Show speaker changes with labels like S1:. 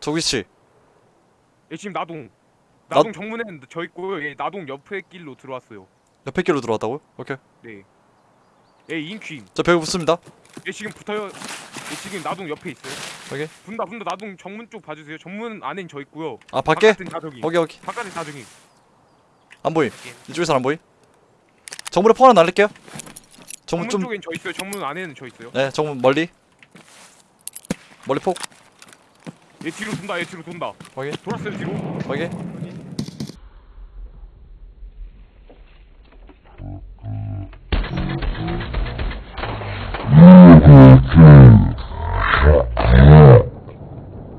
S1: 저 위치
S2: 예 지금 나동.
S1: 나-
S2: 나동 정문에 저 있고요 예 나동 옆에 길로 들어왔어요.
S1: 옆에 길로 들어왔다고요? 오케이.
S2: 네. 예 인퀴
S1: 저 벽에 붙습니다.
S2: 예 지금 붙어요. 예 지금 나동 옆에 있어요.
S1: 오케이.
S2: 분다 분다. 나동 정문 쪽 봐주세요. 정문 안엔 저 있고요.
S1: 아 밖에?
S2: 바깥은
S1: 오케이. 오케이
S2: 바깥은 나동이.
S1: 안 보임. 이쪽에서 안 보임. 정문에 포 하나 날릴게요. 정문
S2: 정문
S1: 좀
S2: 쪽엔 저 있어요. 정문 안에는 저 있어요.
S1: 네, 정문 멀리. 멀리 폭
S2: 얘 뒤로 돈다 얘 뒤로 돈다.
S1: 확인
S2: 돌았어요 뒤로.
S1: 확인